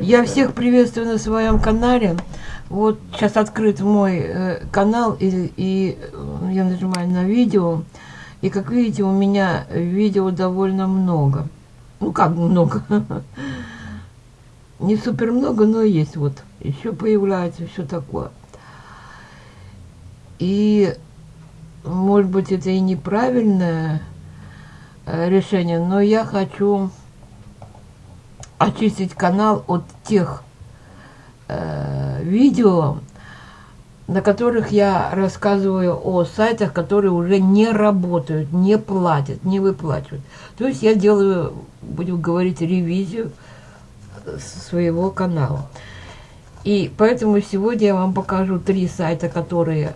Я всех приветствую на своем канале. Вот сейчас открыт мой э, канал, и, и э, я нажимаю на видео. И как видите, у меня видео довольно много. Ну, как много. Не супер много, но есть вот. Еще появляется все такое. И, может быть, это и неправильное э, решение, но я хочу очистить канал от тех э, видео, на которых я рассказываю о сайтах, которые уже не работают, не платят, не выплачивают. То есть я делаю, будем говорить, ревизию своего канала. И поэтому сегодня я вам покажу три сайта, которые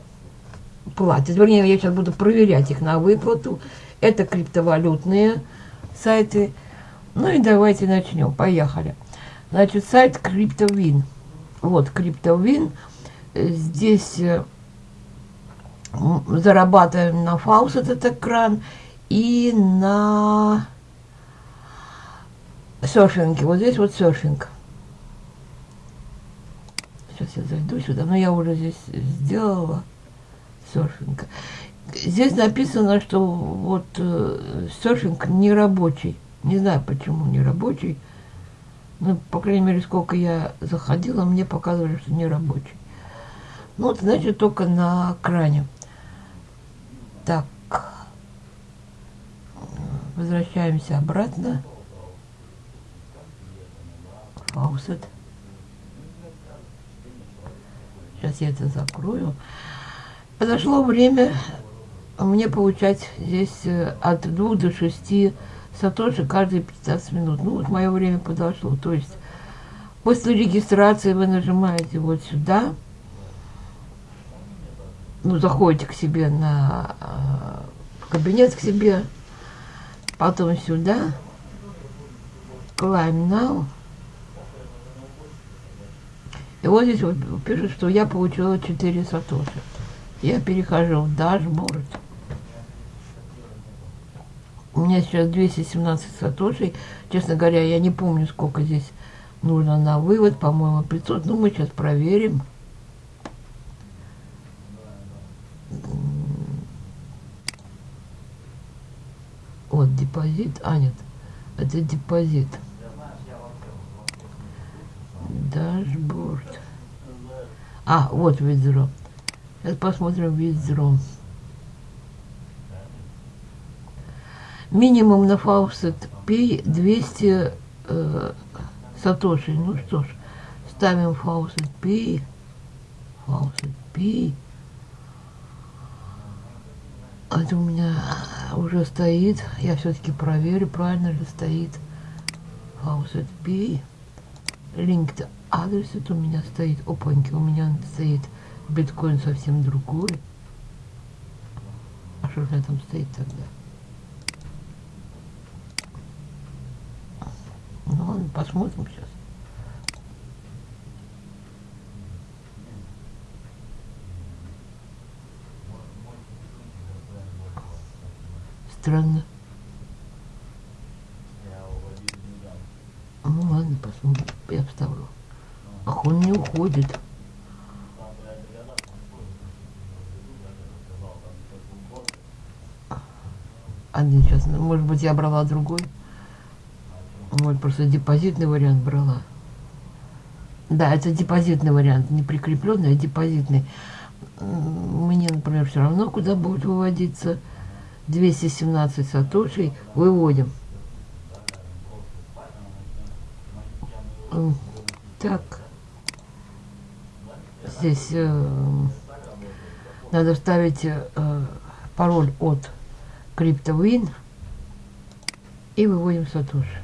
платят. Вернее, я сейчас буду проверять их на выплату. Это криптовалютные сайты. Ну и давайте начнем. Поехали. Значит, сайт CryptoWin. Вот, CryptoWin. Здесь э, зарабатываем на фаус этот экран и на серфинге. Вот здесь вот серфинг. Сейчас я зайду сюда, но я уже здесь сделала серфинг. Здесь написано, что вот э, серфинг не рабочий. Не знаю, почему не рабочий. Ну, по крайней мере, сколько я заходила, мне показывали, что не рабочий. Ну, вот, значит, только на кране. Так. Возвращаемся обратно. Faucet. Сейчас я это закрою. Подошло время мне получать здесь э, от двух до шести сатоши каждые 15 минут. Ну, вот мое время подошло. То есть после регистрации вы нажимаете вот сюда, ну, заходите к себе на э, кабинет к себе, потом сюда, climb now, и вот здесь вот пишет, что я получила 4 сатоши. Я перехожу в дашборд. У меня сейчас 217 сатошей. Честно говоря, я не помню, сколько здесь нужно на вывод. По-моему, 500. Ну, мы сейчас проверим. Вот депозит. А, нет. Это депозит. Дашборд. А, вот withdraw. Сейчас посмотрим withdraw. Минимум на Faucet Pay 200 э, сатоши. Ну что ж, ставим Faucet Pay. Faucet Pay. Это у меня уже стоит. Я все-таки проверю, правильно ли стоит. Faucet Pay. Linked адрес это у меня стоит. Опаньки, у меня стоит биткоин совсем другой. А что меня там стоит тогда? Ну ладно, посмотрим сейчас. Странно. Ну ладно, посмотрим. Я вставлю. Ах, он не уходит. Один сейчас, может быть, я брала другой. Вот просто депозитный вариант брала. Да, это депозитный вариант, не прикрепленный, а депозитный. Мне, например, все равно, куда будет выводиться. 217 сатошей выводим. Так. Здесь э, надо вставить э, пароль от CryptoWin и выводим сатоши.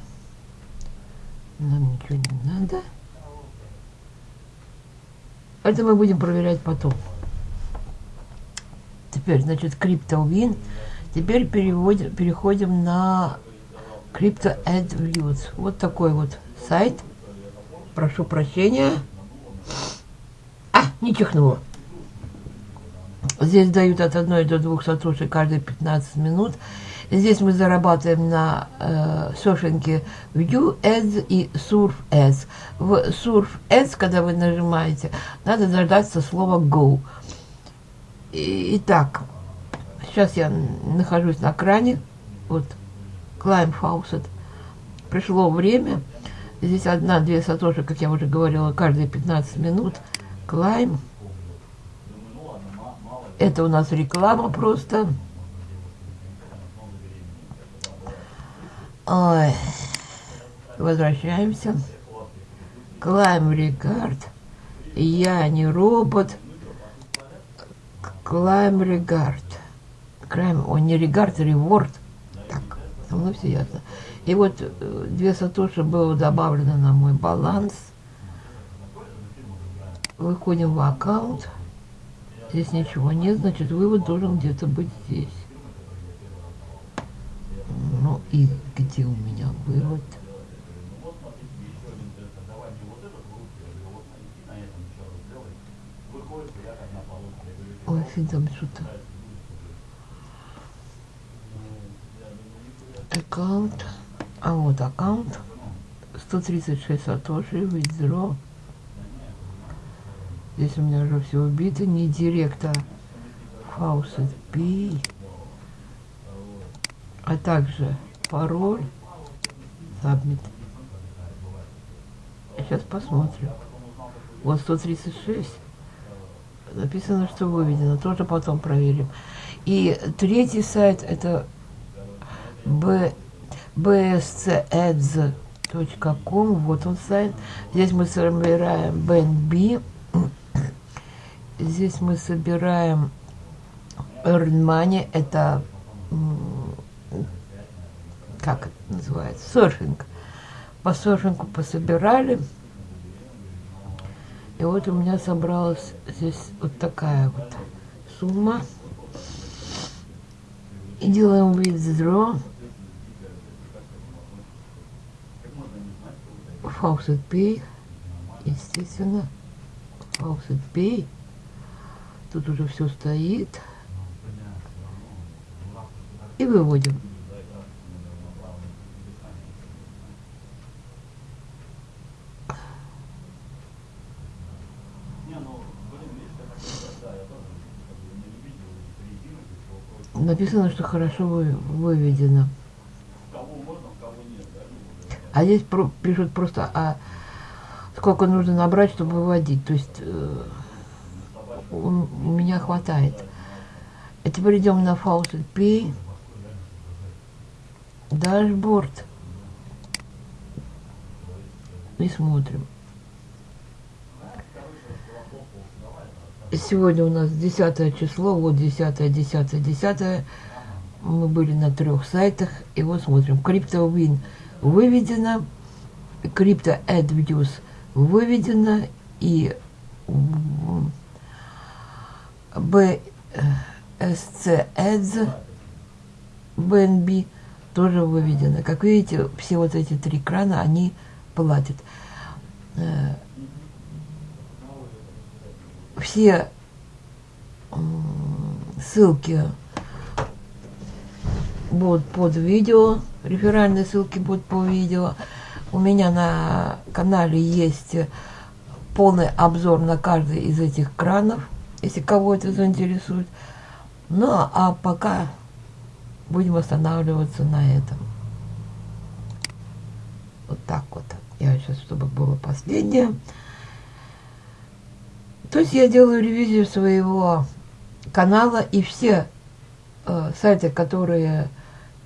Нам ничего не надо. Это мы будем проверять потом. Теперь, значит, CryptoWin. Теперь переводим, переходим на Crypto AdViews. Вот такой вот сайт. Прошу прощения. А, не чихнуло. Здесь дают от 1 до 2 сатоши каждые 15 минут. Здесь мы зарабатываем на э, сошеньке View Ads и Surf Ads. В Surf Ads, когда вы нажимаете, надо дождаться слова Go. Итак, сейчас я нахожусь на кране. Вот, Climb Faucet. Пришло время. Здесь одна-две сатоши, как я уже говорила, каждые 15 минут. Climb. Это у нас реклама просто. Ой. Возвращаемся. Climb Regard. Я не робот. Climb Regard. Climb, он не Regard, Reward. Так, со мной все ясно. И вот э, две сатоши было добавлено на мой баланс. Выходим в аккаунт. Здесь ничего нет, значит, вывод должен где-то быть здесь. Ну и где у меня вывод? Ой, там что-то. Аккаунт. А вот аккаунт. 136 сатоши, withdraw. Здесь у меня уже все убито. Не директор Faucet P. А также пароль. Submit. Сейчас посмотрим. Вот 136. Написано, что выведено. Тоже потом проверим. И третий сайт это b, bscads.com. Вот он сайт. Здесь мы собираем BNB. Здесь мы собираем earn money, это как это называется, серфинг. По серфингу пособирали. И вот у меня собралась здесь вот такая вот сумма. И делаем withdraw. Faucet Pay. Естественно. Faucet Pay. Тут уже все стоит. И выводим. Написано, что хорошо вы, выведено. А здесь про, пишут просто, а сколько нужно набрать, чтобы выводить. То есть э, у, меня хватает. А теперь идем на Faucet Pay. Дашборд. И смотрим. Сегодня у нас 10 число, вот 10, 10, 10. Мы были на трех сайтах. И вот смотрим. CryptoWin выведено. Crypto AdViews выведено. И BSC Ads BNB тоже выведено. Как видите, все вот эти три крана, они платят. Э, все ссылки будут под видео, реферальные ссылки будут по видео. У меня на канале есть полный обзор на каждый из этих кранов, если кого это заинтересует. Ну, а пока будем останавливаться на этом. Вот так вот. Я сейчас, чтобы было последнее. То есть я делаю ревизию своего канала, и все э, сайты, которые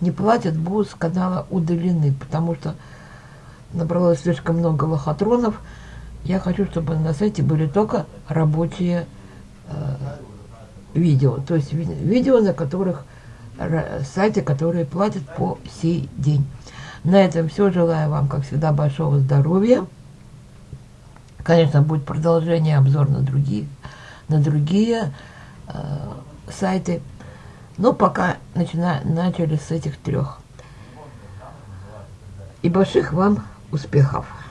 не платят, будут с канала удалены, потому что набралось слишком много лохотронов. Я хочу, чтобы на сайте были только рабочие видео, то есть ви видео, на которых сайты, которые платят по сей день. На этом все. Желаю вам, как всегда, большого здоровья. Конечно, будет продолжение, обзор на другие, на другие э, сайты. Но пока начина, начали с этих трех. И больших вам успехов!